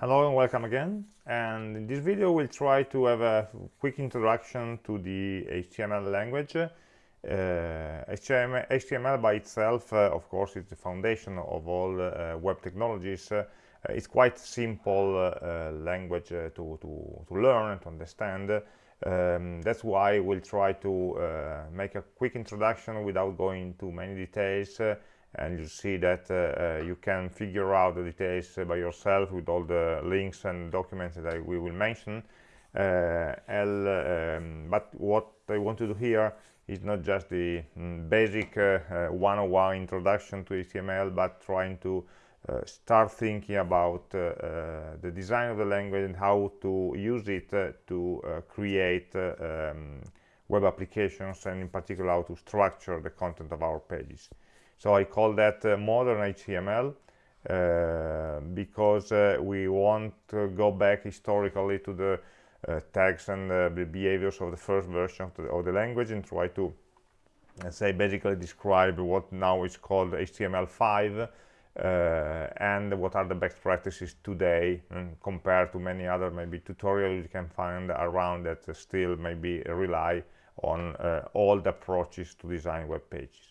Hello and welcome again. And in this video, we'll try to have a quick introduction to the HTML language. Uh, HTML, by itself, uh, of course, is the foundation of all uh, web technologies. Uh, it's quite simple uh, language uh, to, to, to learn and to understand. Um, that's why we'll try to make a quick introduction without going into many details and you see that uh, uh, you can figure out the details by yourself with all the links and documents that I, we will mention uh, um, but what I want to do here is not just the mm, basic 101 introduction to HTML but trying to uh, start thinking about uh, uh, the design of the language and how to use it to create um, web applications and in particular how to structure the content of our pages. So I call that uh, modern HTML uh, because uh, we want to go back historically to the uh, tags and uh, the behaviors of the first version of the, of the language and try to say basically describe what now is called HTML5 uh, and what are the best practices today um, compared to many other maybe tutorials you can find around that still maybe rely on old approaches to design web pages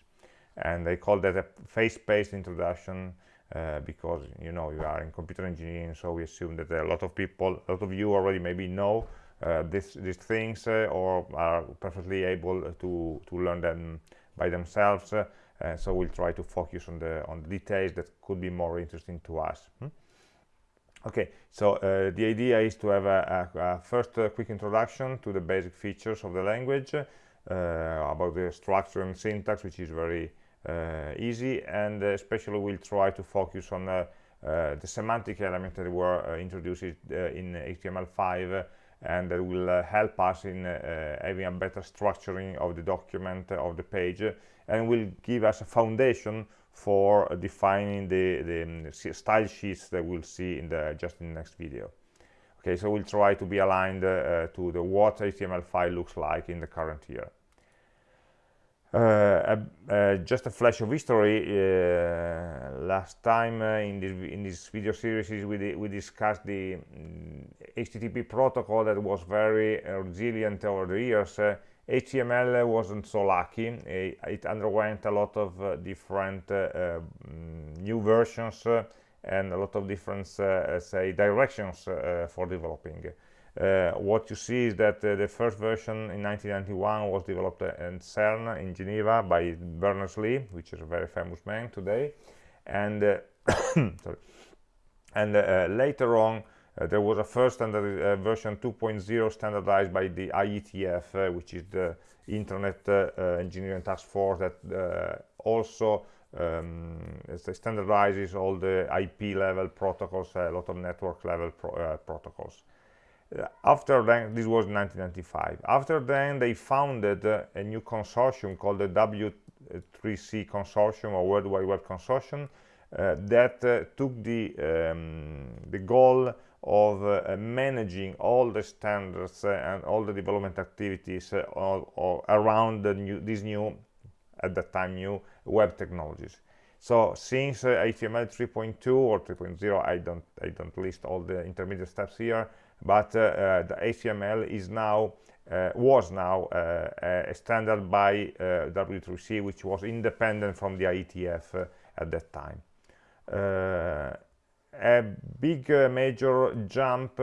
and they call that a phase-based introduction uh, because you know you are in computer engineering so we assume that a lot of people a lot of you already maybe know uh, this, these things uh, or are perfectly able to to learn them by themselves uh, so we'll try to focus on the on the details that could be more interesting to us hmm? okay so uh, the idea is to have a, a, a first uh, quick introduction to the basic features of the language about the structure and syntax which is very easy and especially we'll try to focus on uh, uh, the semantic element that were introduced in HTML5 and that will help us in having a better structuring of the document of the page and will give us a foundation for defining the, the um, style sheets that we'll see in the just in the next video. Okay so we'll try to be aligned uh, to the what html5 looks like in the current year uh, uh, just a flash of history uh, last time in this in this video series we, we discussed the um, mm, http protocol that was very resilient over the years HTML wasn't so lucky. It underwent a lot of uh, different uh, uh, new versions and a lot of different, say, directions for developing. Uh, what you see is that uh, the first version in 1991 was developed in CERN in Geneva by Berners-Lee, which is a very famous man today. And, uh, and later on, there was a first standard version 2.0 standardized by the IETF, which is the Internet Engineering Task Force that also um, standardizes all the IP level protocols, a lot of network level pro uh, protocols after then this was 1995 after then they founded uh, a new consortium called the w3c consortium or world wide web consortium uh, that uh, took the um, the goal of uh, managing all the standards uh, and all the development activities uh, all, all around the new these new at that time new web technologies. So since html 3.2 or 3.0 i don't i don't list all the intermediate steps here but uh, uh, the HTML is now uh, was now a standard by W3C, which was independent from the IETF at that time. a big major jump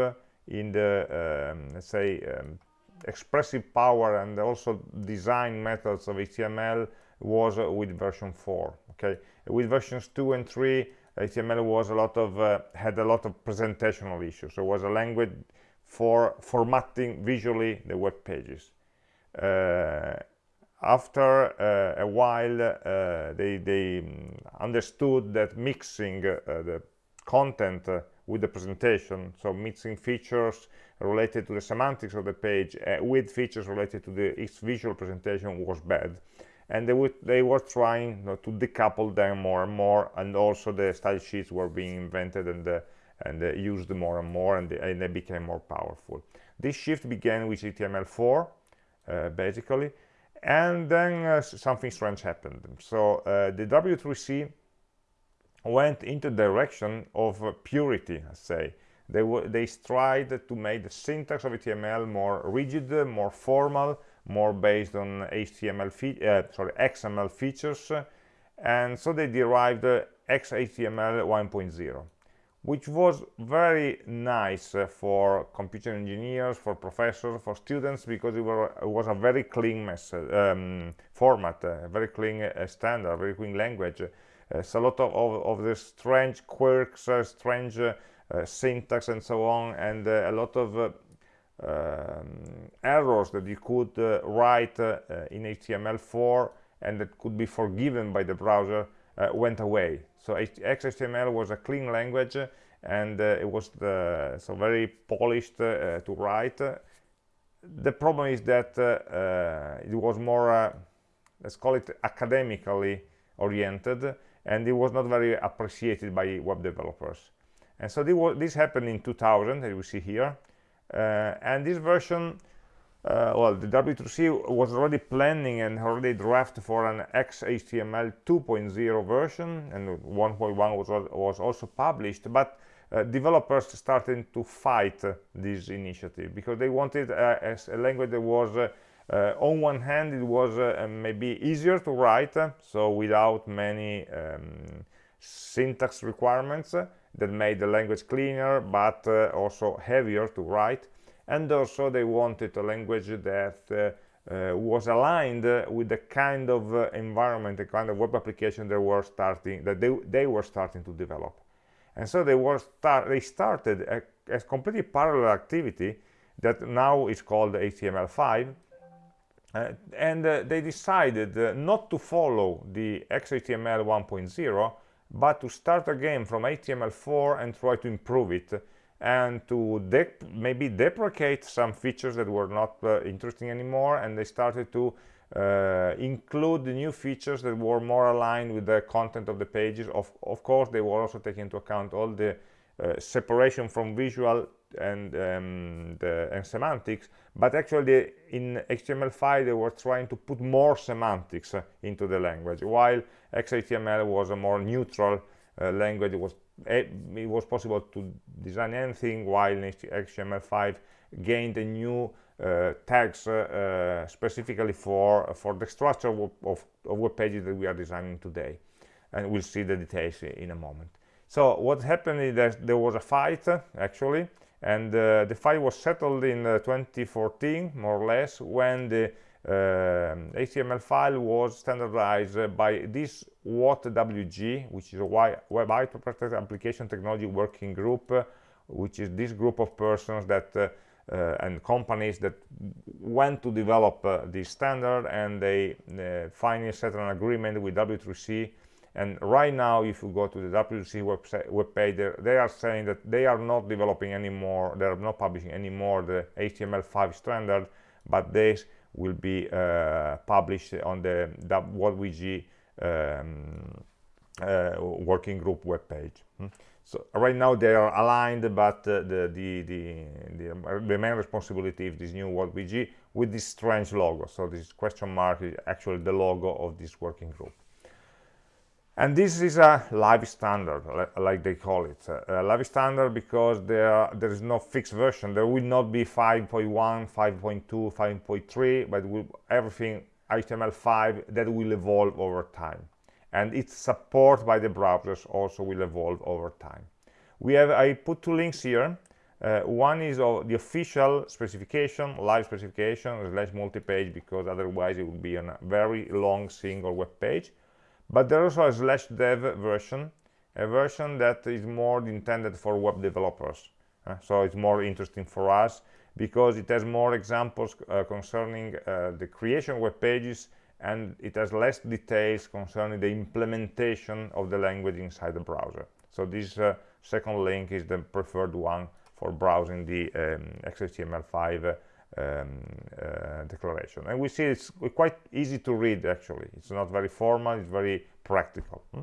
in the um, let's say um, expressive power and also design methods of HTML was uh, with version 4 okay with versions 2 and 3 HTML was a lot of uh, had a lot of presentational issues. So it was a language for formatting visually the web pages. Uh, after uh, a while, uh, they, they um, understood that mixing uh, the content uh, with the presentation, so mixing features related to the semantics of the page with features related to the its visual presentation was bad and they, they were trying you know, to decouple them more and more and also the style sheets were being invented and uh, and uh, used more and more and they, and they, became more powerful. This shift began with html4 uh, basically and then uh, something strange happened. So uh, the w3c went into the direction of purity I say. They, they tried to make the syntax of HTML more rigid, more formal, more based on HTML, uh, sorry, XML features, and so they derived uh, XHTML 1.0 which was very nice uh, for computer engineers, for professors, for students, because it, were, it was a very clean um, format, a very clean uh, standard, very clean language. Uh, so a lot of, of, of the strange quirks, uh, strange uh, syntax and so on, and a lot of um, errors that you could write in HTML4 and that could be forgiven by the browser went away so XHTML was a clean language and uh, it was the, so very polished uh, to write. The problem is that uh, it was more, let's call it academically oriented, and it was not very appreciated by web developers. And so this happened in 2000, as we see here. Uh, and this version uh, well, the W3C was already planning and already drafted for an XHTML 2.0 version, and 1.1 was, was also published, but uh, developers started to fight this initiative because they wanted uh, as a language that was uh, on one hand it was maybe easier to write so without many um, syntax requirements that made the language cleaner but also heavier to write and also they wanted a language that uh, uh, was aligned with the kind of uh, environment, the kind of web application they were starting, that they, they were starting to develop. And so they were start, they started a, a completely parallel activity that now is called HTML5 uh, and uh, they decided uh, not to follow the XHTML 1.0 but to start again from HTML4 and try to improve it and to maybe deprecate some features that were not uh, interesting anymore and they started to uh, include the new features that were more aligned with the content of the pages. Of, of course they were also taking into account all the uh, separation from visual and, um, the, and semantics but actually in HTML5 they were trying to put more semantics uh, into the language while XHTML was a more neutral uh, language. It was it was possible to design anything while HTML5 gained a new uh, tags uh, uh, specifically for for the structure of, of, of, web pages that we are designing today. And we'll see the details in a moment. So what happened is that there was a fight actually and uh, the fight was settled in uh, 2014 more or less when the HTML um, file was standardized by this WHAT-WG, which is a Web Application Technology Working Group, which is this group of persons that uh, uh, and companies that went to develop uh, this standard and they uh, finally set an agreement with W3C and right now if you go to the W3C website web page they are saying that they are not developing anymore they are not publishing anymore the HTML5 standard but this will be uh, published on the WHAT-WG um, uh, working group webpage. Hmm? So right now they are aligned, but uh, the, the, the, the, main responsibility of this new WHAT-WG with this strange logo. So this question mark is actually the logo of this working group and this is a live standard like they call it. A live standard because there there is no fixed version. There will not be 5.1 5.2 5.3 but will, everything html5 that will evolve over time. And its support by the browsers also will evolve over time. We have i put two links here. Uh, one is of the official specification live specification slash multi-page because otherwise it would be a very long single web page but there's also a slash dev version a version that is more intended for web developers uh, so it's more interesting for us because it has more examples uh, concerning uh, the creation of web pages and it has less details concerning the implementation of the language inside the browser. So this uh, second link is the preferred one for browsing the um, XHTML5 um, uh, declaration. And we see it's quite easy to read actually. It's not very formal it's very practical. Hmm?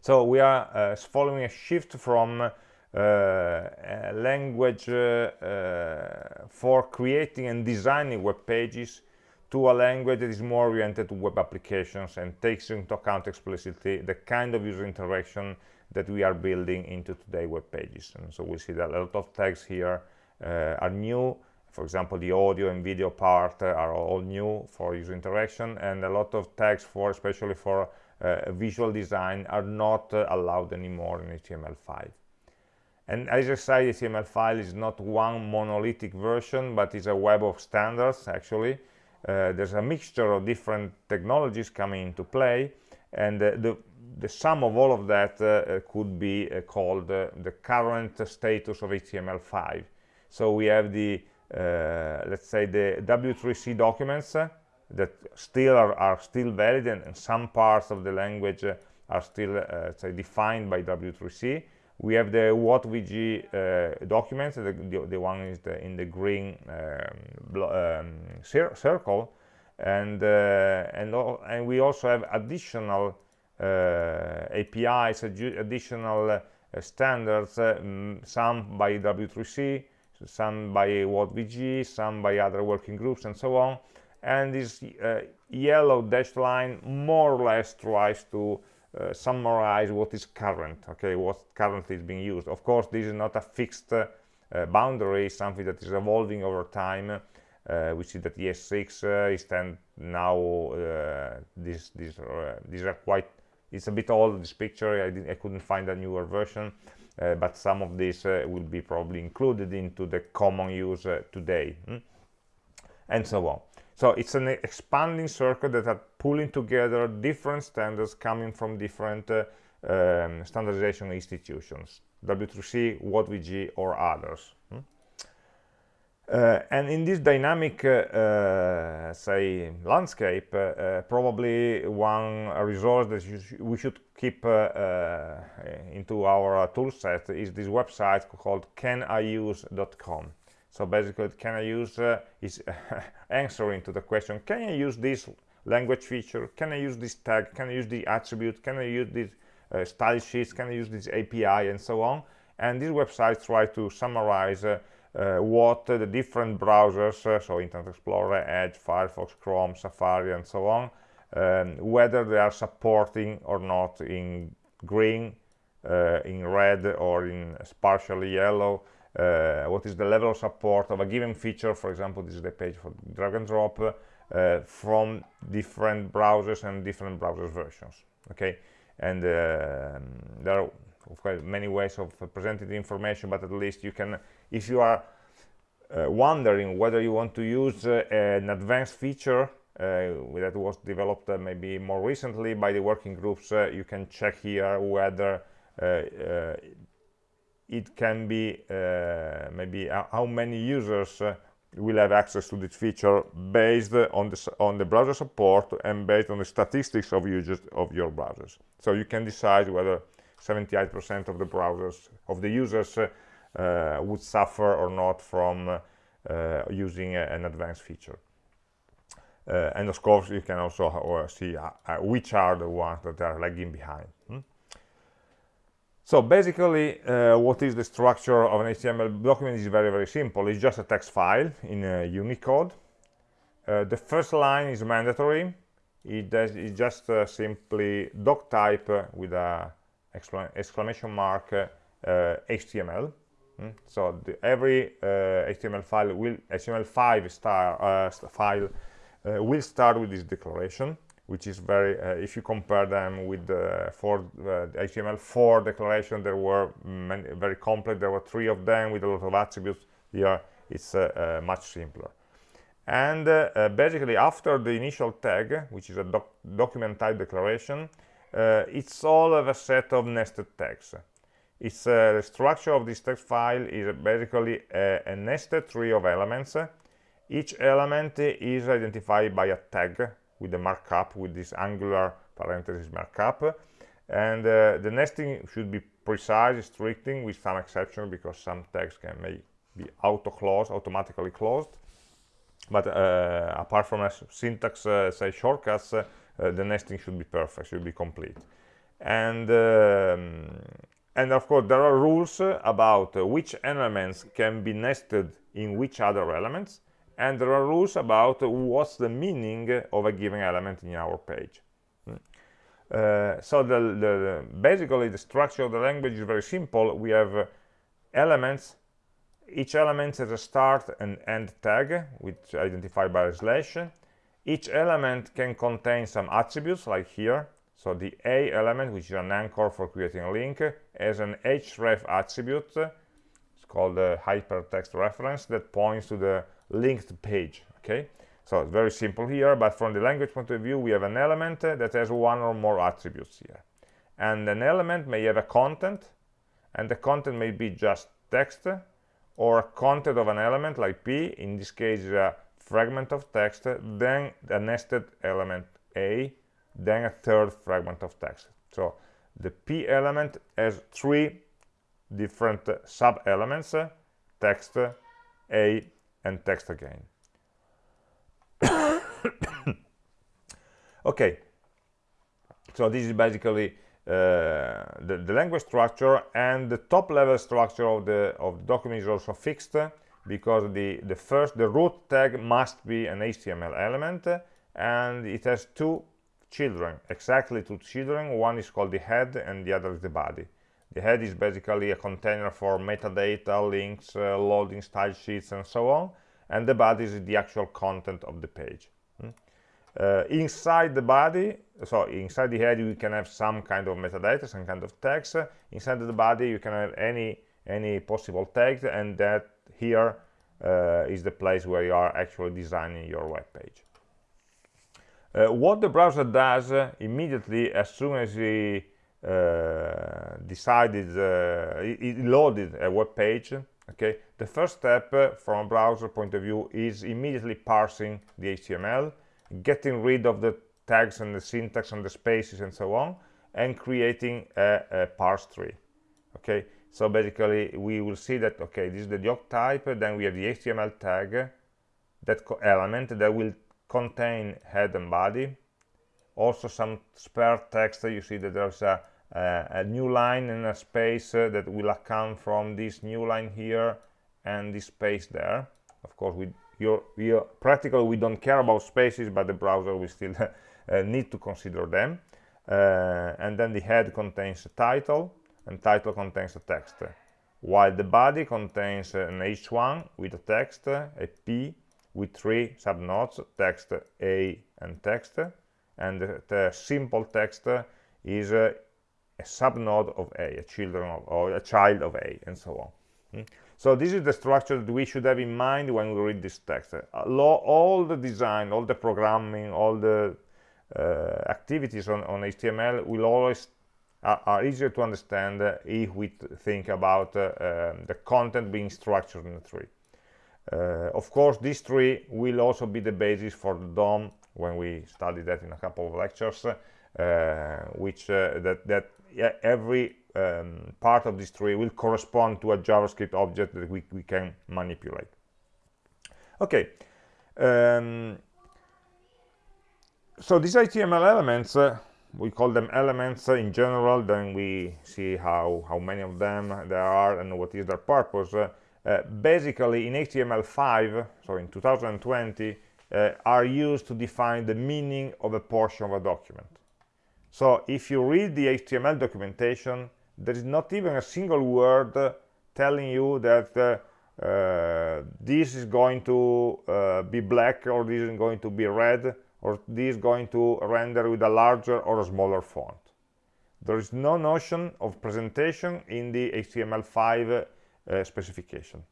so we are uh, following a shift from uh, a language uh, uh, for creating and designing web pages to a language that is more oriented to web applications and takes into account explicitly the kind of user interaction that we are building into today web pages. And so we see that a lot of tags here uh, are new for example the audio and video part uh, are all new for user interaction and a lot of tags for especially for uh, visual design are not uh, allowed anymore in HTML5 and as I say HTML5 is not one monolithic version but it's a web of standards actually. Uh, there's a mixture of different technologies coming into play and the the sum of all of that uh, could be uh, called uh, the current status of HTML5 so we have the uh, let's say the W3C documents uh, that still are, are, still valid and, and, some parts of the language uh, are still say defined by W3C we have the WHAT-WG documents the, the, the, one is the, in the green um, um, cir circle. And and, and we also have additional APIs additional standards some by W3C some by WHAT-WG, some by other working groups and so on. And this uh, yellow dashed line more or less tries to uh, summarize what is current okay? What currently is being used. Of course this is not a fixed uh, boundary something that is evolving over time. Uh, we see that ES6 uh, is 10 now this, this, these are quite it's a bit old this picture. I, I couldn't find a newer version but some of these uh, will be probably included into the common use uh, today hmm? and so on so it's an expanding circle that are pulling together different standards coming from different uh, um, standardization institutions W3C, WHAT-WG or others hmm? Uh, and in this dynamic, uh, uh, say, landscape, probably one resource that sh we should keep into our tool set is this website called caniuse.com. So basically, can I use uh, is answering to the question, can I use this language feature? Can I use this tag? Can I use the attribute? Can I use this uh, style sheets? Can I use this API and so on? And this website try to summarize uh, uh, what the different browsers, uh, so Internet Explorer, Edge, Firefox, Chrome, Safari, and so on, um, whether they are supporting or not in green, uh, in red, or in partially yellow, uh, what is the level of support of a given feature for example this is the page for drag and drop uh, from different browsers and different browser versions okay? And uh, there are of course many ways of presenting the information but at least you can if you are uh, wondering whether you want to use uh, an advanced feature uh, that was developed uh, maybe more recently by the working groups uh, you can check here whether it can be maybe how many users will have access to this feature based on the on the browser support and based on the statistics of users of your browsers. So you can decide whether 78% of the browsers of the users uh, would suffer or not from uh, using an advanced feature. Uh, and of course, you can also see which are the ones that are lagging behind. Hmm? So basically, uh, what is the structure of an HTML document is very, very simple. It's just a text file in uh, Unicode. Uh, the first line is mandatory. It does, it's just simply doc type with a exclamation mark HTML. Uh, hmm? So the, every HTML uh, file will HTML5 star uh, file will start with this declaration which is very uh, if you compare them with the four uh, the html4 declaration there were many, very complex there were three of them with a lot of attributes. Here it's uh, much simpler. And basically after the initial tag which is a doc document type declaration uh, it's all of a set of nested tags it's uh, the structure of this text file is basically a, a, nested tree of elements. Each element is identified by a tag with a markup with this angular parenthesis markup. And uh, the nesting should be precise restricting with some exception because some tags can may be auto closed automatically closed. But uh, apart from a syntax uh, say shortcuts uh, the nesting should be perfect, should be complete. And, um, and of course, there are rules about which elements can be nested in which other elements, and there are rules about what's the meaning of a given element in our page. Hmm. Uh, so the, the, basically the structure of the language is very simple. We have elements. Each element has a start and end tag, which identified by a slash. Each element can contain some attributes, like here. So the A element, which is an anchor for creating a link, has an href attribute. It's called a hypertext reference that points to the linked page. Okay, so it's very simple here, but from the language point of view, we have an element that has one or more attributes here. And an element may have a content, and the content may be just text, or a content of an element like p, in this case a fragment of text, then a nested element a, then a third fragment of text. So the p element has three different sub-elements, text, a, and text again. okay so this is basically uh, the, the, language structure and the top level structure of the of the document is also fixed because the the first the root tag must be an html element and it has two children. Exactly two children one is called the head and the other is the body. The head is basically a container for metadata links uh, loading style sheets and so on and the body is the actual content of the page. Uh, inside the body so inside the head you can have some kind of metadata some kind of text. Inside the body you can have any any possible text and that here uh, is the place where you are actually designing your web page what the browser does uh, immediately as soon as he uh, decided it uh, loaded a web page okay the first step from a browser point of view is immediately parsing the html getting rid of the tags and the syntax and the spaces and so on and creating a, a parse tree okay? So basically we will see that okay this is the doc type then we have the html tag that element that will contain head and body. Also some spare text you see that there's a, a, a new line and a space uh, that will account from this new line here and this space there. Of course we you're, you're practically we don't care about spaces but the browser will still uh, need to consider them. Uh, and then the head contains a title and title contains a text. While the body contains an h1 with a text a p with three subnodes text a and text and the, simple text is a, a subnode of a a children of, or a child of a and so on mm. So this is the structure that we should have in mind when we read this text. all the design, all the programming, all the uh, activities on, on, HTML will always are, are easier to understand if we think about uh, um, the content being structured in a tree. Uh, of course, this tree will also be the basis for the DOM when we study that in a couple of lectures, uh, which uh, that, that every um, part of this tree will correspond to a JavaScript object that we, we can manipulate. Okay, um, so these HTML elements, uh, we call them elements in general, then we see how, how many of them there are and what is their purpose. Uh, uh, basically, in HTML5, so in 2020, uh, are used to define the meaning of a portion of a document. So if you read the HTML documentation, there is not even a single word telling you that uh, uh, this is going to be black or this is going to be red or this is going to render with a larger or a smaller font. There is no notion of presentation in the HTML5 uh, specification.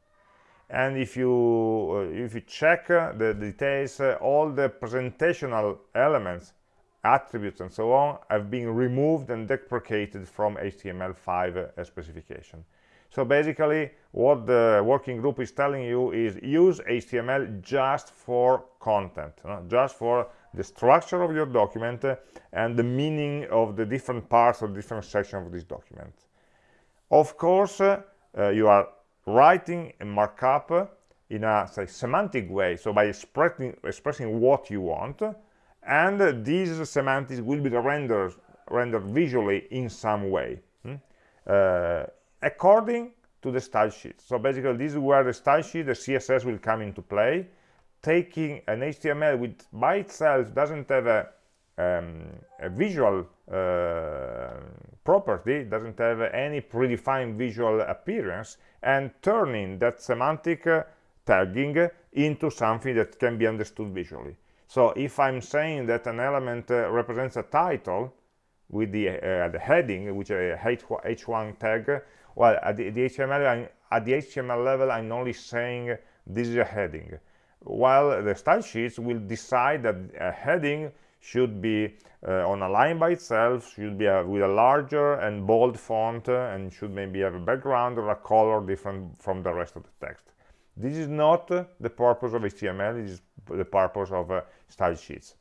And if you uh, if you check uh, the details, all the presentational elements attributes and so on have been removed and deprecated from HTML5 uh, specification. So basically what the working group is telling you is use HTML just for content, uh, just for the structure of your document uh, and the meaning of the different parts or different sections of this document. Of course, uh, you are writing a markup in a say, semantic way, so by expressing, expressing what you want, and these semantics will be rendered rendered visually in some way hmm? uh, according to the style sheet so basically this is where the style sheet the css will come into play taking an html which by itself doesn't have a um, a visual uh, property, doesn't have any predefined visual appearance, and turning that semantic uh, tagging into something that can be understood visually. So if I'm saying that an element uh, represents a title with the, uh, the heading, which is a h1 tag, well, at the, the HTML, I'm, at the HTML level, I'm only saying this is a heading, while the style sheets will decide that a heading should be uh, on a line by itself, should be a, with a larger and bold font, uh, and should maybe have a background or a color different from the rest of the text. This is not the purpose of HTML, it is the purpose of uh, style sheets.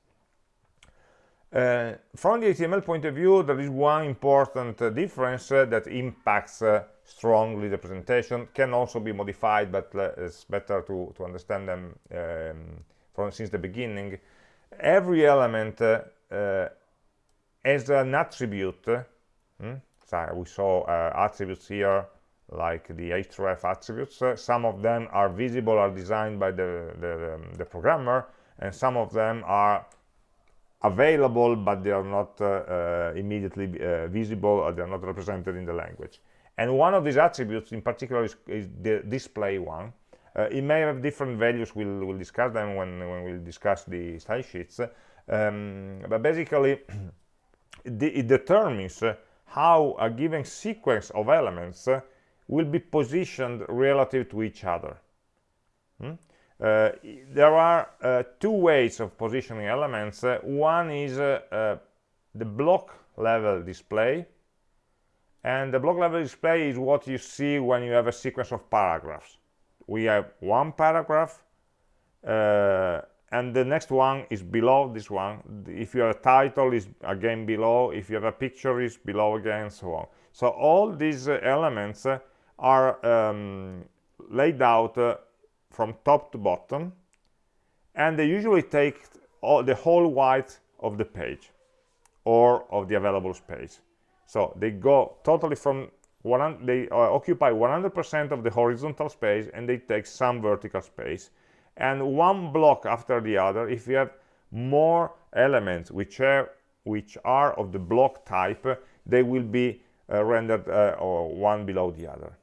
Uh, from the HTML point of view, there is one important uh, difference uh, that impacts strongly the presentation, can also be modified, but it's better to, to understand them um, from since the beginning. Every element has an attribute, hmm? so we saw attributes here like the href attributes. Uh, some of them are visible, are designed by the, the, um, the, programmer, and some of them are available, but they are not uh, uh, immediately uh, visible, or they are not represented in the language. And one of these attributes in particular is, is the display one. Uh, it may have different values, we'll, we'll discuss them when, when we'll discuss the style sheets. Um, but basically, it determines how a given sequence of elements will be positioned relative to each other. Hmm? Uh, there are uh, two ways of positioning elements. Uh, one is uh, uh, the block level display, and the block level display is what you see when you have a sequence of paragraphs. We have one paragraph, uh, and the next one is below this one. If you have a title, is again below. If you have a picture, is below again, so on. So all these elements are um, laid out uh, from top to bottom and they usually take all, the whole width of the page or of the available space so they go totally from they uh, occupy 100% of the horizontal space and they take some vertical space and one block after the other if you have more elements which are which are of the block type they will be uh, rendered uh, one below the other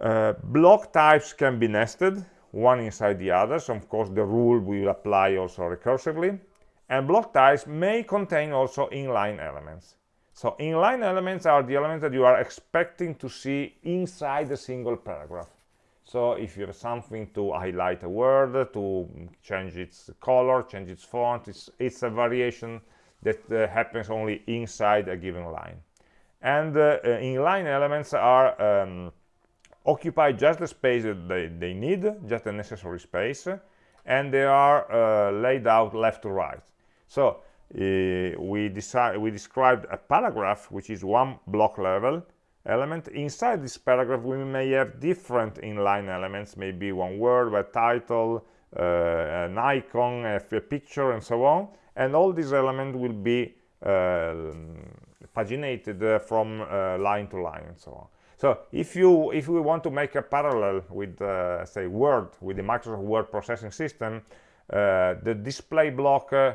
uh, block types can be nested, one inside the other, so of course the rule will apply also recursively. And block types may contain also inline elements. So inline elements are the elements that you are expecting to see inside a single paragraph. So if you have something to highlight a word, to change its color, change its font, it's, it's a variation that uh, happens only inside a given line. And uh, uh inline elements are um, occupy just the space that they, they need, just the necessary space, and they are uh, laid out left to right. So we, decide, we described a paragraph, which is one block level element. Inside this paragraph, we may have different inline elements, maybe one word, a title, uh, an icon, a, a, picture, and so on. And all these elements will be uh, paginated uh, from uh, line to line and so on. So if you if we want to make a parallel with uh, say Word with the Microsoft Word processing system, uh, the display block uh,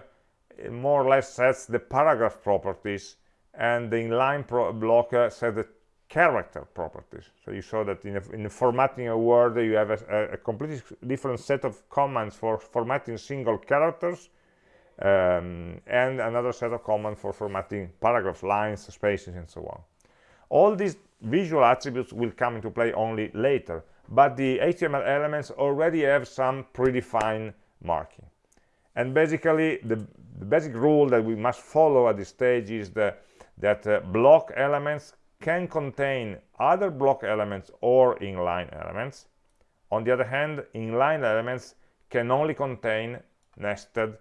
more or less sets the paragraph properties, and the inline block uh, sets the character properties. So you saw that in, a, in formatting a word, you have a, a, completely different set of commands for formatting single characters, um, and another set of commands for formatting paragraphs, lines, spaces, and so on. All these visual attributes will come into play only later but the HTML elements already have some predefined marking and basically the, the, basic rule that we must follow at this stage is the, that uh, block elements can contain other block elements or inline elements on the other hand inline elements can only contain nested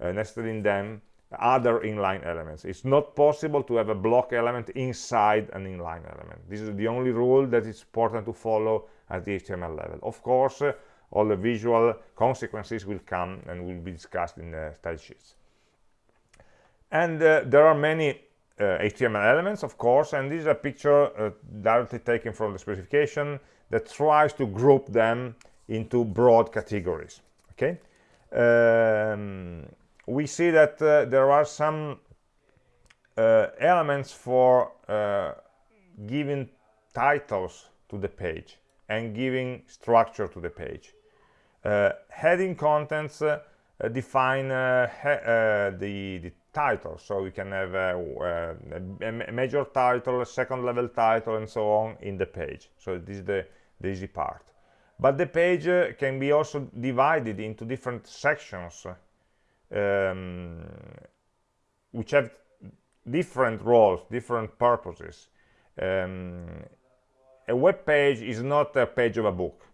uh, nested in them other inline elements. It's not possible to have a block element inside an inline element. This is the only rule that is important to follow at the HTML level. Of course, uh, all the visual consequences will come and will be discussed in the style sheets. And uh, there are many uh, HTML elements, of course, and this is a picture uh, directly taken from the specification that tries to group them into broad categories. Okay. Um, we see that uh, there are some uh, elements for uh, giving titles to the page and giving structure to the page. Uh, heading contents uh, define uh, the, the title, so we can have a, a, major title, a second level title, and so on in the page. So this is the, the easy part. But the page can be also divided into different sections um, which have different roles, different purposes. Um, a web page is not a page of a book.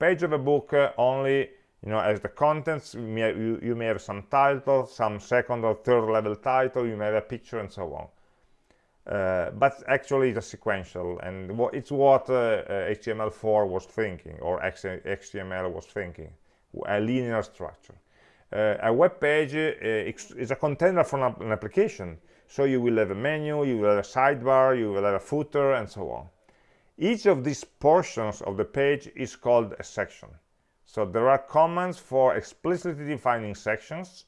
Page of a book uh, only, you know, as the contents, you may, you, you may, have some title, some second or third level title, you may have a picture and so on. Uh, but actually it's a sequential and it's what uh, uh HTML4 was thinking or HTML was thinking, a linear structure. Uh, a web page uh, is a container for an application so you will have a menu you will have a sidebar you will have a footer and so on each of these portions of the page is called a section. So there are commands for explicitly defining sections.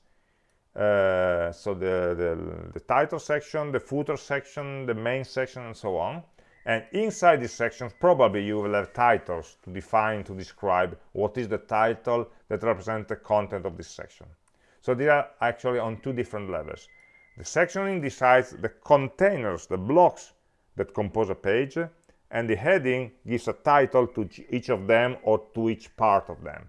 Uh, so the, the, the title section the footer section the main section and so on. And inside these sections probably you will have titles to define to describe what is the title that represents the content of this section. So they are actually on two different levels. The sectioning decides the containers the blocks that compose a page and the heading gives a title to each of them or to each part of them.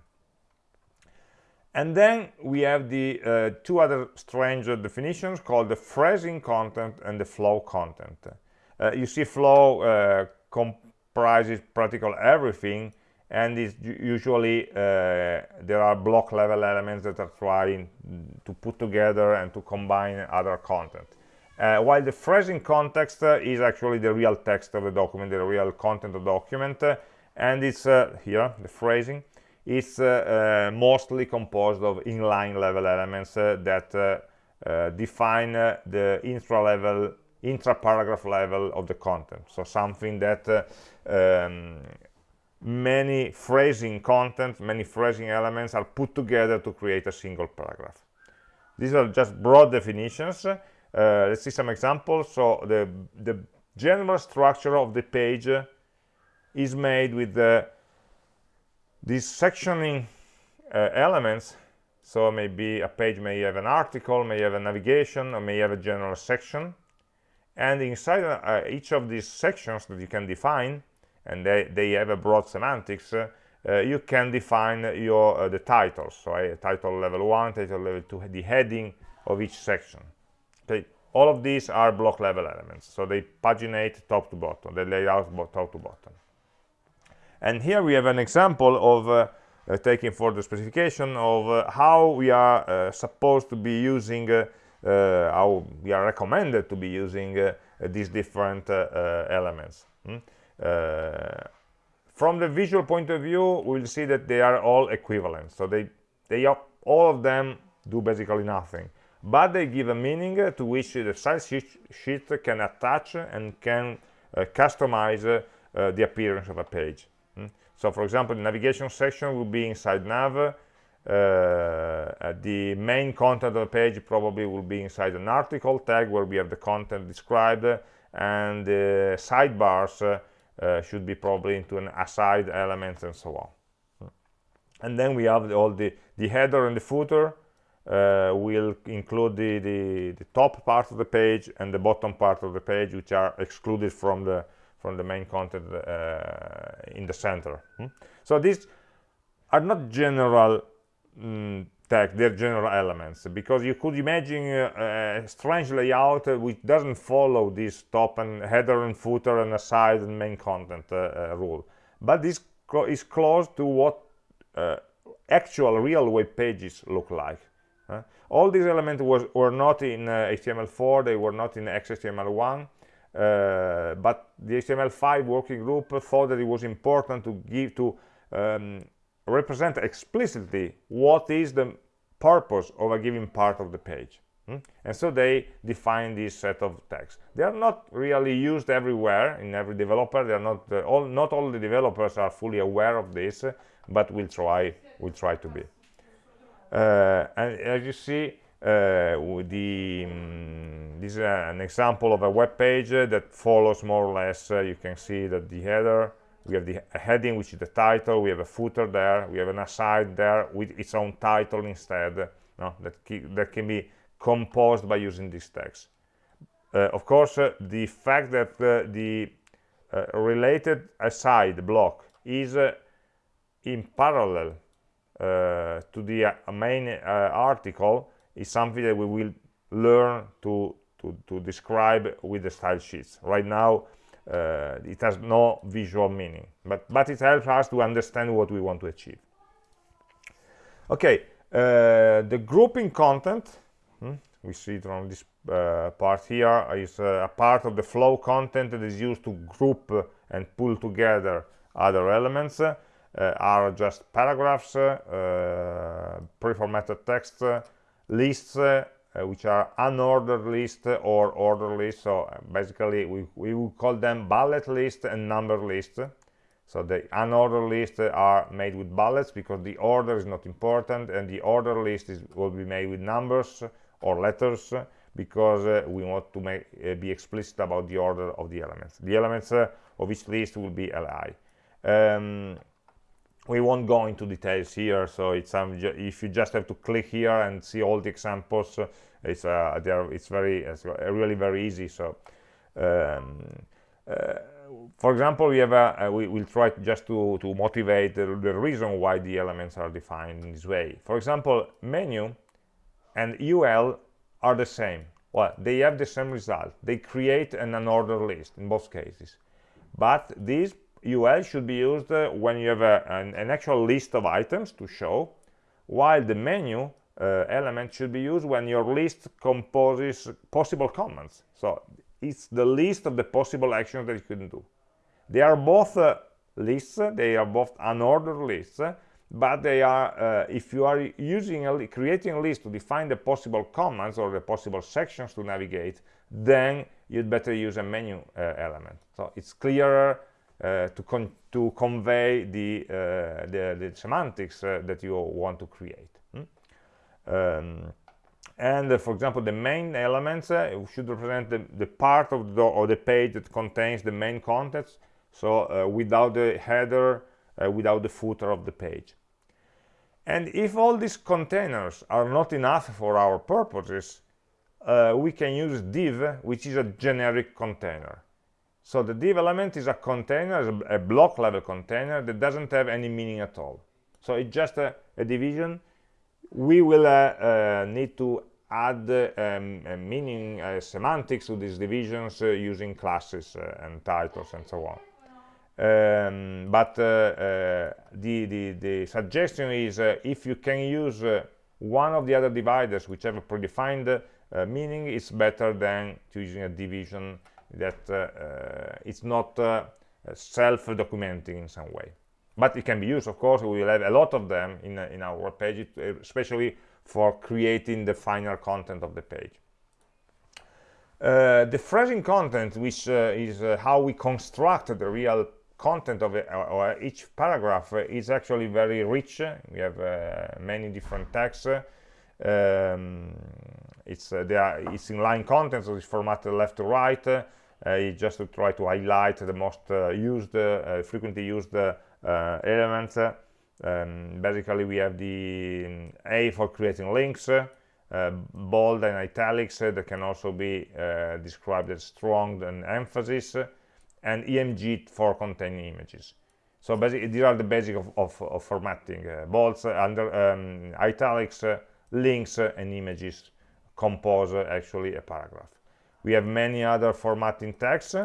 And then we have the uh, two other strange definitions called the phrasing content and the flow content. Uh, you see flow uh, comprises practically everything and is usually uh, there are block level elements that are trying to put together and to combine other content uh, while the phrasing context uh, is actually the real text of the document the real content of the document uh, and it's here the phrasing is mostly composed of inline level elements that define the intra level intra-paragraph level of the content. So something that uh, um, many phrasing content many phrasing elements are put together to create a single paragraph. These are just broad definitions uh, let's see some examples. So the the general structure of the page is made with the these sectioning uh, elements. So maybe a page may have an article may have a navigation or may have a general section. And inside uh, each of these sections that you can define and they, they have a broad semantics uh, uh, you can define your uh, the titles. So uh, title level 1 title level 2 the heading of each section okay all of these are block level elements. So they paginate top to bottom. They lay out top to bottom. And here we have an example of uh, uh, taking for the specification of how we are supposed to be using uh, how we are recommended to be using uh, these different uh, elements. Hmm? from the visual point of view we'll see that they are all equivalent. So they they all of them do basically nothing but they give a meaning to which the style sheet can attach and can uh, customize uh, the appearance of a page. Mm. so for example the navigation section will be inside nav uh, the main content of the page probably will be inside an article tag where we have the content described and the sidebars uh, should be probably into an aside elements and so on. And then we have all the the header and the footer uh, will include the, the, the top part of the page and the bottom part of the page which are excluded from the from the main content uh, in the center. Hmm? so these are not general mm, their general elements because you could imagine uh, a strange layout which doesn't follow this top and header and footer and aside and main content uh, uh rule. But this is close to what uh, actual real web pages look like all these elements was, were not in HTML4 they were not in XHTML1 but the HTML5 working group thought that it was important to give to um, represent explicitly what is the purpose of a given part of the page hmm? and so they define this set of tags. They are not really used everywhere in every developer. They are not uh, all not all the developers are fully aware of this uh, but we'll try we'll try to be. uh, and as you see uh, the um, this is an example of a web page that follows more or less you can see that the header we have the heading which is the title we have a footer there we have an aside there with its own title instead no? that, that can be composed by using this text uh, of course uh, the fact that uh, the related aside block is in parallel to the main article is something that we will learn to, to, to describe with the style sheets. Right now uh, it has no visual meaning but but it helps us to understand what we want to achieve. Okay uh, the grouping content hmm, we see it on this uh, part here is uh, a part of the flow content that is used to group and pull together other elements. uh, are just paragraphs uh, pre-formatted text lists uh, which are unordered list or order list. So uh, basically we, we will call them bullet list and number list. So the unordered lists are made with bullets because the order is not important and the order list is, will be made with numbers or letters because uh, we want to make, uh, be explicit about the order of the elements. The elements uh, of each list will be li um, we won't go into details here so it's um, if you just have to click here and see all the examples uh, it's uh, there it's very it's really very easy so um, uh, for example we have a, uh, we will try just to to motivate the, the, reason why the elements are defined in this way. For example menu and ul are the same. Well they have the same result. They create an unordered list in both cases. But these ul should be used uh, when you have a, an, an, actual list of items to show while the menu uh, element should be used when your list composes possible commands so it's the list of the possible actions that you can do. They are both uh, lists they are both unordered lists but they are uh, if you are using a creating a list to define the possible commands or the possible sections to navigate then you'd better use a menu uh, element. So it's clearer uh, to, con to convey the, uh, the, the, semantics uh, that you want to create. Hmm? Um, and for example, the main elements should represent the, the part of the, of the page that contains the main contents, so without the header, without the footer of the page. And if all these containers are not enough for our purposes, uh, we can use div, which is a generic container. So the div element is a container, a block level container that doesn't have any meaning at all. So it's just a, a division. We will uh, uh, need to add um, meaning uh, semantics to these divisions uh, using classes uh, and titles and so on. Um, but uh, the, the, the, suggestion is if you can use one of the other dividers which have a predefined meaning, it's better than using a division that uh, uh, it's not uh, self-documenting in some way. But it can be used of course we will have a lot of them in, in our web page especially for creating the final content of the page. Uh, the phrasing content which uh, is uh, how we construct the real content of it, or each paragraph is actually very rich. We have many different texts. Um, it's there it's in line content so it's formatted left to right uh, just to try to highlight the most uh, used, uh, frequently used elements. Um, basically, we have the um, A for creating links, bold and italics that can also be described as strong and emphasis, and IMG for containing images. So basically, these are the basic of, of, of formatting. Uh, bolds, under um, italics, uh, links, uh, and images compose actually a paragraph we have many other formatting tags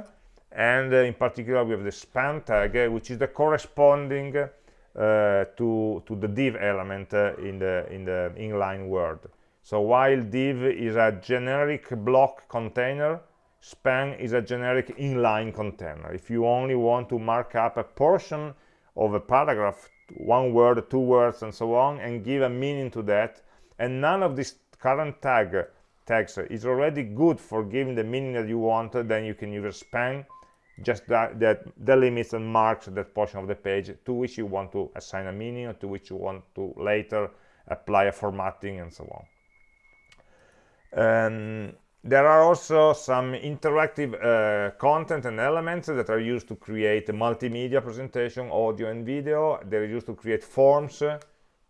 and uh, in particular we have the span tag uh, which is the corresponding uh, to to the div element in the in the inline word so while div is a generic block container span is a generic inline container. If you only want to mark up a portion of a paragraph one word two words and so on and give a meaning to that and none of this current tag text is already good for giving the meaning that you want then you can use a span just that, that delimits and marks that portion of the page to which you want to assign a meaning or to which you want to later apply a formatting and so on. Um, there are also some interactive uh, content and elements that are used to create a multimedia presentation, audio and video. They're used to create forms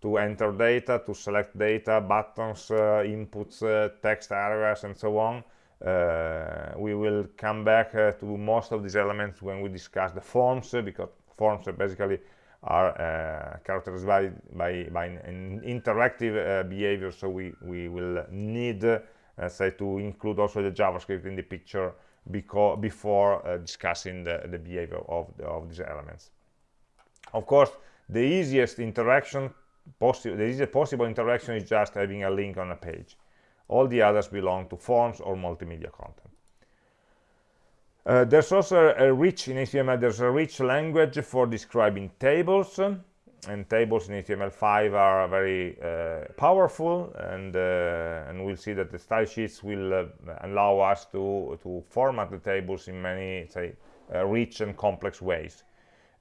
to enter data, to select data, buttons, uh, inputs, uh, text areas, and so on. Uh, we will come back uh, to most of these elements when we discuss the forms, because forms basically are characterized by, by, by an interactive behavior, so we, we will need uh, say to include also the javascript in the picture before uh, discussing the, the behavior of, the, of these elements of course the easiest interaction possible the easiest possible interaction is just having a link on a page. All the others belong to forms or multimedia content. Uh, there's also a rich in HTML there's a rich language for describing tables and tables in HTML5 are very uh, powerful and uh, and we'll see that the style sheets will uh, allow us to to format the tables in many say uh, rich and complex ways.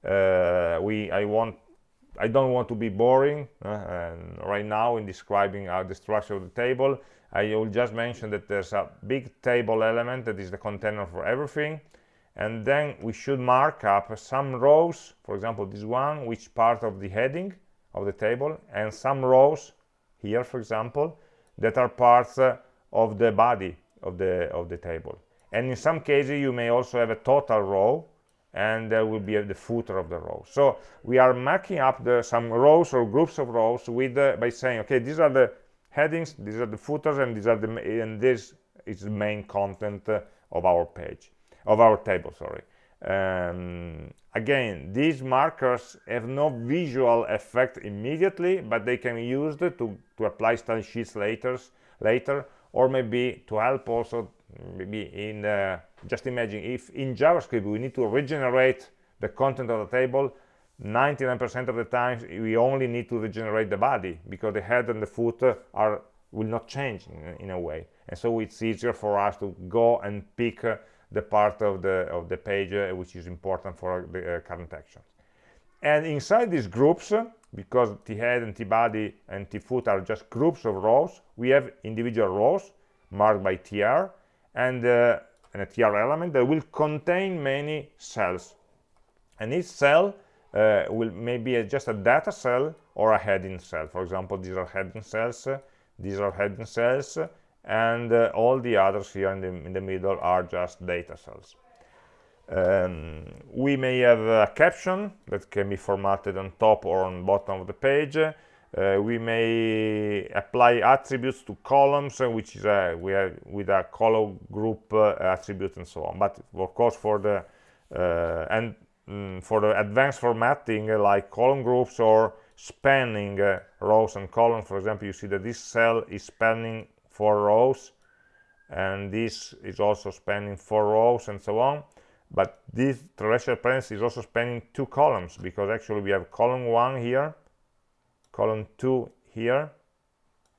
Uh, we I want I don't want to be boring uh, and right now in describing the structure of the table I will just mention that there's a big table element that is the container for everything. And then we should mark up some rows for example this one which part of the heading of the table and some rows here for example that are parts uh, of the body of the of the table. And in some cases you may also have a total row and there will be the footer of the row so we are marking up the some rows or groups of rows with uh, by saying okay these are the headings these are the footers and these are the and this is the main content uh, of our page of our table sorry. Um, again these markers have no visual effect immediately but they can be used to to apply style sheets later later or maybe to help also maybe in uh, just imagine if in javascript we need to regenerate the content of the table 99% of the times we only need to regenerate the body because the head and the foot are will not change in, in a way. And so it's easier for us to go and pick uh, the part of the of the page uh, which is important for the uh, current actions. And inside these groups because the head and the body and the foot are just groups of rows we have individual rows marked by tr and, uh, and a tr element that will contain many cells and each cell uh, will maybe just a data cell or a heading cell for example these are heading cells these are heading cells and uh, all the others here in the, in the middle are just data cells. Um, we may have a caption that can be formatted on top or on bottom of the page. Uh, we may apply attributes to columns, uh, which is a, we have with a column group uh, attribute and so on. But of course, for the uh, and mm, for the advanced formatting, uh, like column groups or spanning rows and columns, for example, you see that this cell is spanning four rows and this is also spanning four rows and so on but this terrestrial parenthesis is also spanning two columns because actually we have column one here column two here.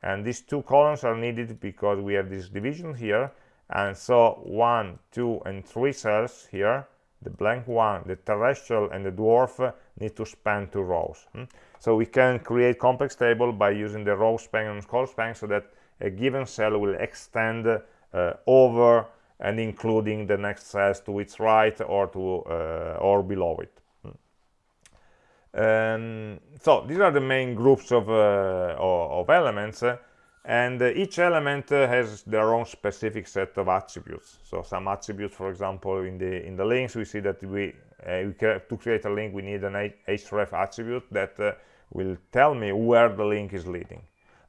And these two columns are needed because we have this division here. And so one two and three cells here the blank one the terrestrial and the dwarf need to span two rows hmm? so we can create complex table by using the row span and column span so that a given cell will extend uh, over and including the next cells to its right or to uh, or below it um, so these are the main groups of, uh, of elements uh, and uh, each element has their own specific set of attributes. So some attributes for example in the in the links we see that we, we to create a link we need an href attribute that will tell me where the link is leading.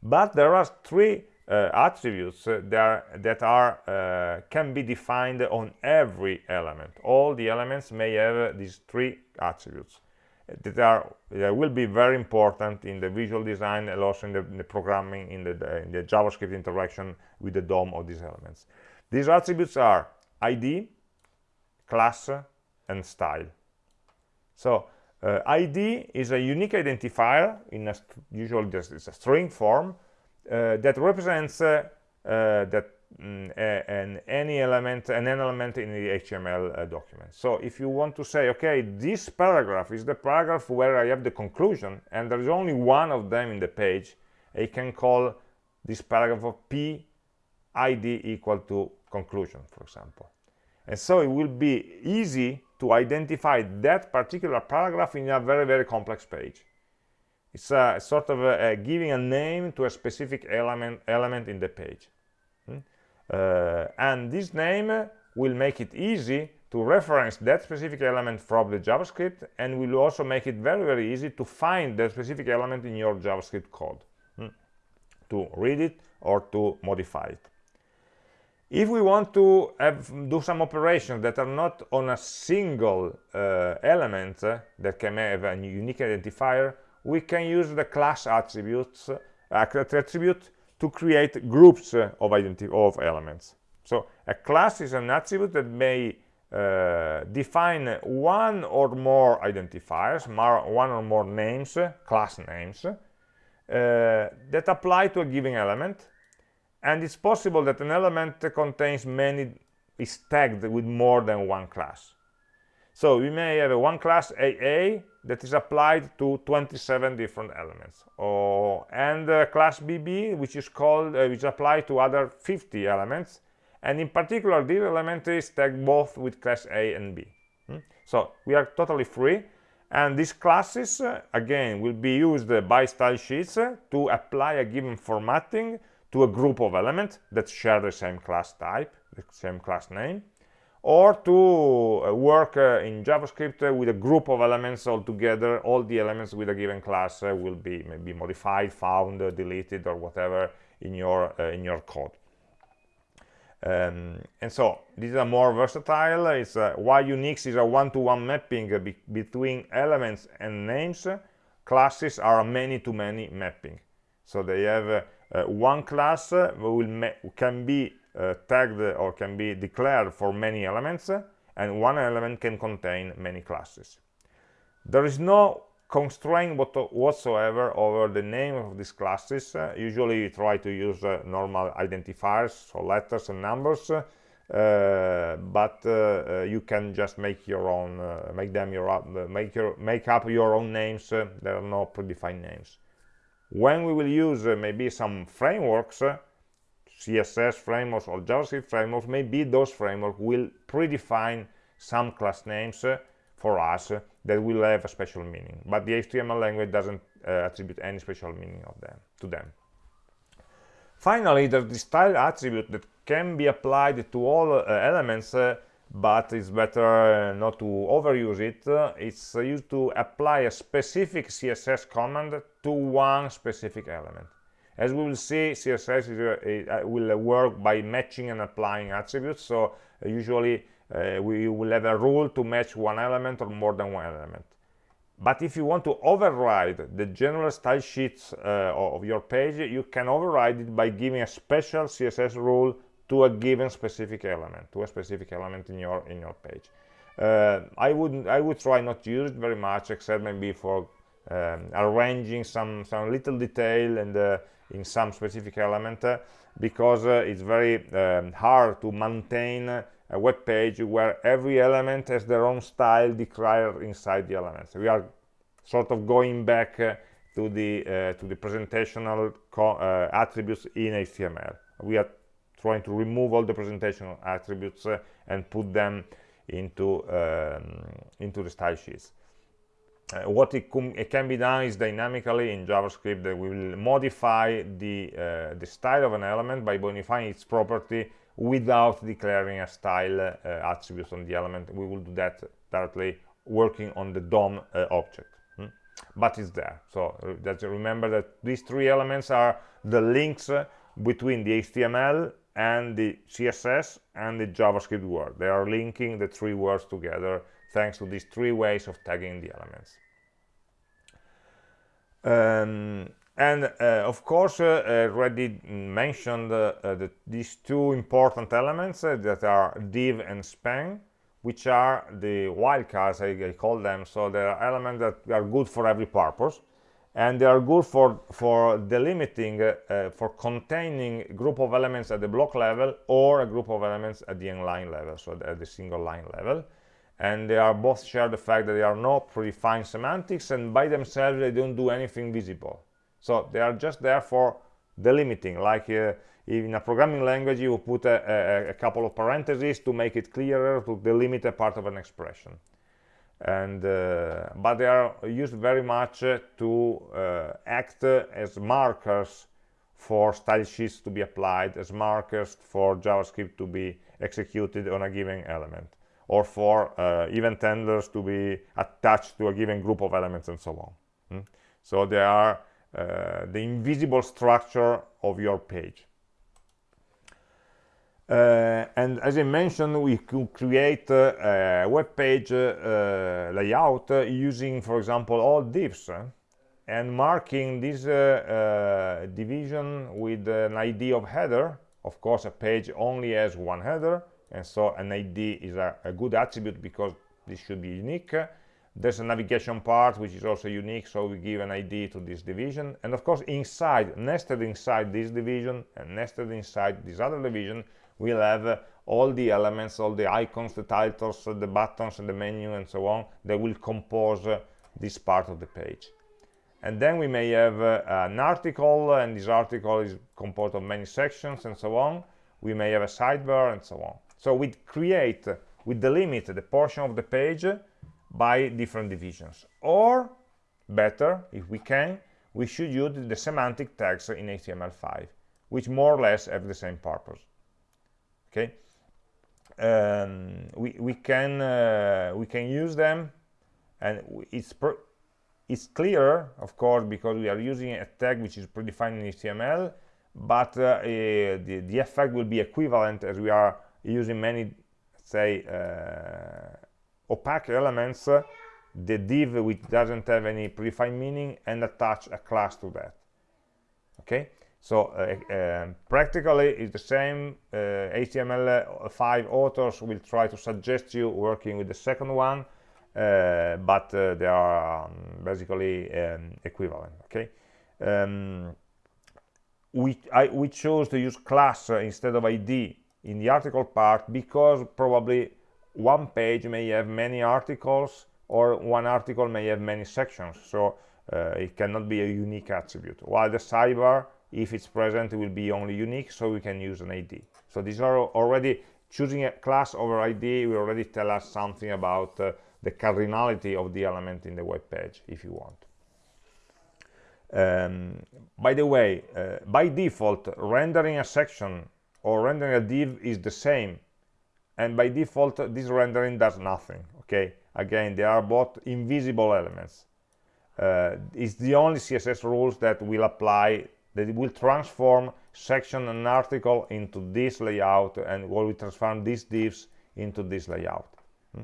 But there are three uh, attributes uh, that are, that are uh, can be defined on every element. All the elements may have these three attributes that are that will be very important in the visual design and also in the, in the programming in the, in the javascript interaction with the dom of these elements. These attributes are id class and style. So uh, id is a unique identifier in a usually it's a string form uh, that represents uh, uh, that mm, an any element an element in the html document so if you want to say okay this paragraph is the paragraph where i have the conclusion and there is only one of them in the page I can call this paragraph of p id equal to conclusion, for example. And so it will be easy to identify that particular paragraph in a very, very complex page. It's a, sort of a, a giving a name to a specific element, element in the page. Uh, and this name will make it easy to reference that specific element from the JavaScript and will also make it very, very easy to find that specific element in your JavaScript code, hmm? to read it or to modify it. If we want to have, do some operations that are not on a single uh, element uh, that can have a unique identifier, we can use the class attributes uh, attribute to create groups uh, of of elements. So a class is an attribute that may uh, define one or more identifiers, one or more names, class names, uh, that apply to a given element and it's possible that an element contains many is tagged with more than one class so we may have one class AA that is applied to 27 different elements. Or and uh, class BB which is called uh, which applied to other 50 elements and in particular this element is tagged both with class A and B. Hmm? so we are totally free and these classes uh, again will be used by style sheets uh, to apply a given formatting to a group of elements that share the same class type, the same class name, or to uh, work uh, in JavaScript uh, with a group of elements all together. All the elements with a given class uh, will be maybe modified, found, uh, deleted, or whatever in your uh, in your code. Um, and so these are more versatile. It's why Unix is a one-to-one -one mapping be between elements and names. Classes are a many-to-many -many mapping. So they have uh, one class uh, will can be uh, tagged or can be declared for many elements and one element can contain many classes. There is no constraint whatsoever over the name of these classes. Uh, usually you try to use uh, normal identifiers so letters and numbers uh, but you can just make your own make them your up, make your make up your own names there are no predefined names. When we will use uh, maybe some frameworks uh, css frameworks or javascript frameworks maybe those frameworks will predefine some class names uh, for us uh, that will have a special meaning but the html language doesn't uh, attribute any special meaning of them to them finally there's the style attribute that can be applied to all uh, elements but it's better not to overuse it. It's used to apply a specific CSS command to one specific element. As we will see, CSS is, uh, will work by matching and applying attributes. So uh, usually uh, we will have a rule to match one element or more than one element. But if you want to override the general style sheets uh, of your page, you can override it by giving a special CSS rule to a given specific element to a specific element in your in your page uh, I wouldn't I would try not to use it very much except maybe for um, arranging some some little detail and uh, in some specific element uh, because uh, it's very um, hard to maintain a web page where every element has their own style declared inside the elements we are sort of going back uh, to the uh, to the presentational attributes in HTML we are trying to remove all the presentational attributes uh, and put them into um, into the style sheets uh, what it, it, can be done is dynamically in JavaScript that we will modify the uh, the style of an element by modifying its property without declaring a style uh, attribute on the element. We will do that directly working on the DOM uh, object hmm? but it's there. So that remember that these three elements are the links uh, between the HTML and the css and the javascript word. They are linking the three words together thanks to these three ways of tagging the elements. Um, and uh, of course uh, already mentioned uh, the, these two important elements uh, that are div and span which are the wildcards I, I call them. So they are elements that are good for every purpose and they are good for for delimiting uh, for containing a group of elements at the block level or a group of elements at the inline level so at the single line level and they are both share the fact that they are not predefined semantics and by themselves they don't do anything visible. So they are just there for delimiting. Like uh, in a programming language you put a, a, a, couple of parentheses to make it clearer to delimit a part of an expression. And uh, but they are used very much uh, to uh, act as markers for style sheets to be applied as markers for javascript to be executed on a given element or for uh, event handlers to be attached to a given group of elements and so on mm? so they are uh, the invisible structure of your page uh, and as I mentioned, we could create uh, a web page uh, layout using, for example, all divs and marking this division with an ID of header. Of course, a page only has one header, and so an ID is a, a good attribute because this should be unique. There's a navigation part which is also unique, so we give an ID to this division. And of course, inside, nested inside this division and nested inside this other division, we'll have uh, all the elements, all the icons, the titles, uh, the buttons, and the menu, and so on, that will compose uh, this part of the page. And then we may have uh, an article, and this article is composed of many sections, and so on. We may have a sidebar, and so on. So we create, we delimit the portion of the page by different divisions. Or, better, if we can, we should use the semantic tags in HTML5, which more or less have the same purpose okay um, we, we can uh, we can use them and it's it's clear of course because we are using a tag which is predefined in HTML but uh, uh, the, the effect will be equivalent as we are using many say uh, opaque elements the div which doesn't have any predefined meaning and attach a class to that. Okay? So uh, uh, practically it's the same uh, HTML5 authors will try to suggest you working with the second one uh, but uh, they are um, basically um, equivalent. Okay? Um, we, I, we chose to use class instead of ID in the article part because probably one page may have many articles or one article may have many sections. So uh, it cannot be a unique attribute. While the sidebar if it's present it will be only unique so we can use an id so these are already choosing a class over id will already tell us something about uh, the cardinality of the element in the web page if you want. Um, by the way uh, by default rendering a section or rendering a div is the same and by default this rendering does nothing okay? Again they are both invisible elements. Uh, it's the only css rules that will apply that will transform section and article into this layout and will we transform these divs into this layout. Hmm?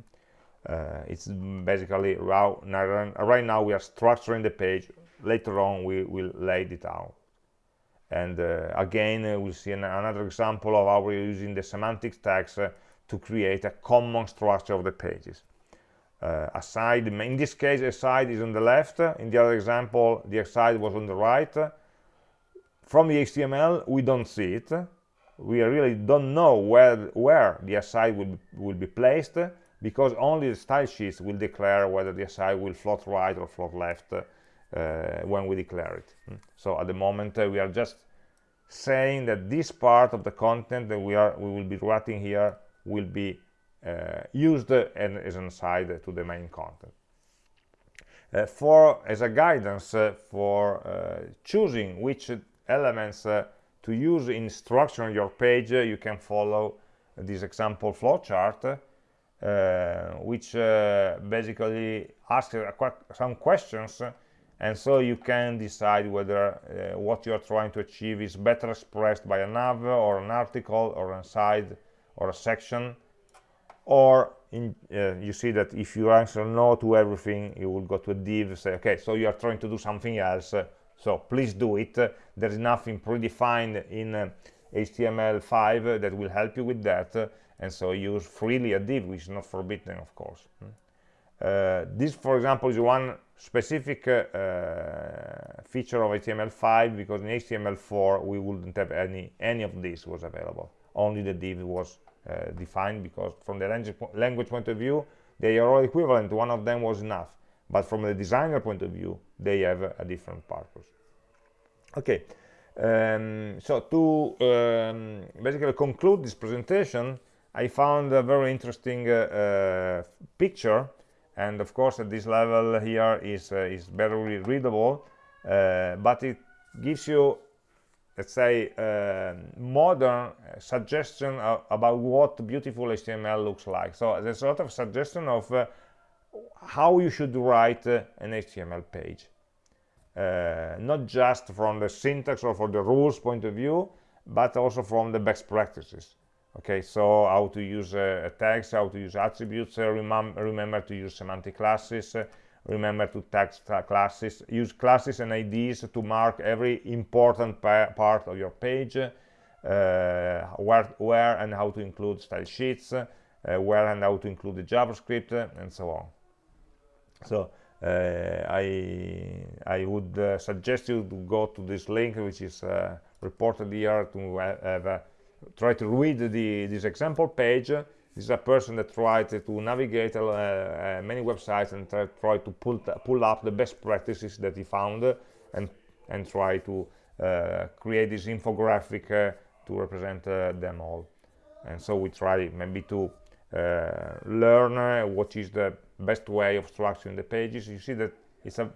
uh, it's basically right now we are structuring the page. Later on we will lay it out and uh, again uh, we'll see an another example of how we're using the semantic tags uh, to create a common structure of the pages. Uh, aside in this case aside is on the left. In the other example the aside was on the right. From the HTML we don't see it. We really don't know where where the aside will, will be placed because only the style sheets will declare whether the aside will float right or float left when we declare it hmm. so at the moment uh, we are just saying that this part of the content that we are we will be writing here will be uh, used and as an aside to the main content uh, for as a guidance uh, for uh, choosing which elements uh, to use in structuring your page uh, you can follow this example flowchart uh, which basically asks some questions and so you can decide whether uh, what you're trying to achieve is better expressed by a nav or an article or a side or a section. Or in, uh, you see that if you answer no to everything you will go to a div say okay so you are trying to do something else so please do it. There is nothing predefined in uh, HTML5 that will help you with that. And so use freely a div which is not forbidden of course. Hmm. Uh, this for example is one specific uh, feature of HTML5 because in HTML4 we wouldn't have any any of this was available. Only the div was uh, defined because from the language, language point of view they are all equivalent. One of them was enough. But from the designer point of view they have a different purpose. Okay um, so to um, basically conclude this presentation I found a very interesting uh, uh, picture and of course at this level here is uh, is barely readable uh, but it gives you let's say uh, modern suggestion about what beautiful HTML looks like. So there's a lot of suggestion of uh, how you should write uh, an HTML page. Uh, not just from the syntax or for the rules point of view but also from the best practices okay so how to use uh, tags how to use attributes uh, remem remember to use semantic classes uh, remember to tag classes use classes and ids to mark every important pa part of your page uh, where where and how to include style sheets uh, where and how to include the javascript uh, and so on. So i i would suggest you to go to this link which is reported here to have try to read the, this example page. This is a person that tried to navigate uh, uh, many websites and try, try to pull, pull up the best practices that he found and and try to uh, create this infographic uh, to represent uh, them all. And so we try maybe to learn what is the best way of structuring the pages. You see that it's a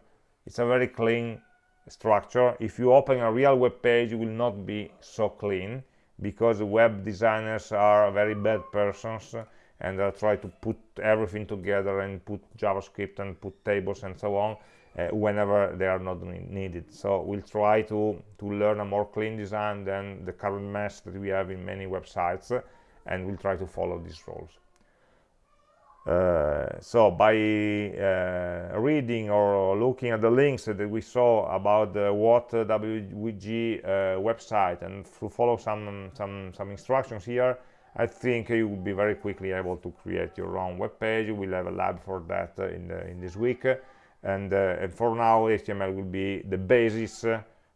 it's a very clean structure. If you open a real web page it will not be so clean because web designers are very bad persons and they try to put everything together and put JavaScript and put tables and so on uh, whenever they are not needed. So we'll try to, to learn a more clean design than the current mess that we have in many websites and we'll try to follow these rules. Uh, so by uh, reading or looking at the links that we saw about the WHAT-WG uh, website and to follow some some some instructions here I think you will be very quickly able to create your own web page. We'll have a lab for that in the, in this week. And, and, for now HTML will be the basis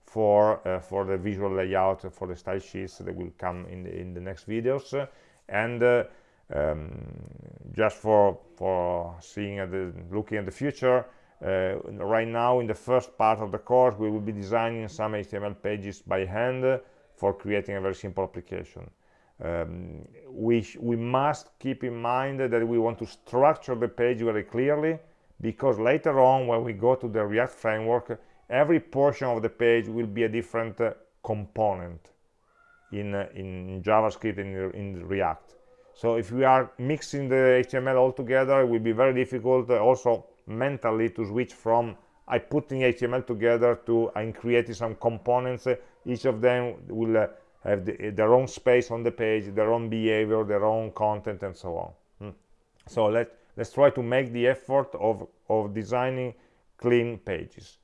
for uh, for the visual layout for the style sheets that will come in the, in the next videos. And uh, um, just for for seeing at the looking at the future uh, right now in the first part of the course we will be designing some HTML pages by hand for creating a very simple application. Um, we we must keep in mind that we want to structure the page very clearly because later on when we go to the React framework every portion of the page will be a different uh, component in uh, in JavaScript in, in React so if we are mixing the html all together it will be very difficult uh, also mentally to switch from i putting html together to i'm creating some components uh, each of them will uh, have the, their own space on the page their own behavior their own content and so on hmm. so let let's try to make the effort of of designing clean pages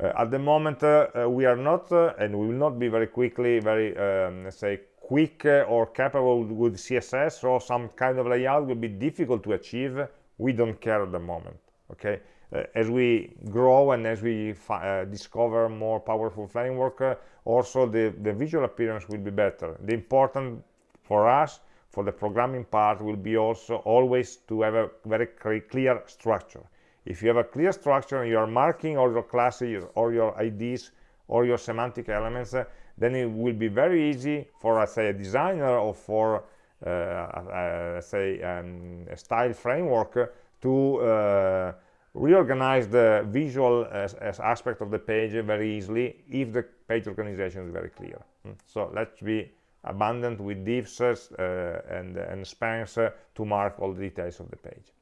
uh, at the moment uh, uh, we are not and we will not be very quickly very um, let's say quick or capable with css or some kind of layout will be difficult to achieve. We don't care at the moment okay? Uh, as we grow and as we uh, discover more powerful framework uh, also the the visual appearance will be better. The important for us for the programming part will be also always to have a very clear structure. If you have a clear structure and you are marking all your classes or your ids or your semantic elements uh, then it will be very easy for us say a designer or for uh, uh, say um, a style framework to uh, reorganize the visual as, as, aspect of the page very easily if the page organization is very clear mm. so let's be abundant with divs uh, and, and spans to mark all the details of the page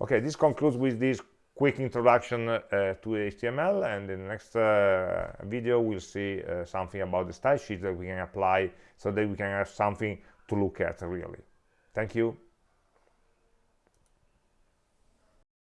okay this concludes with this quick introduction uh, to HTML and in the next uh, video we'll see uh, something about the style sheet that we can apply so that we can have something to look at really. Thank you.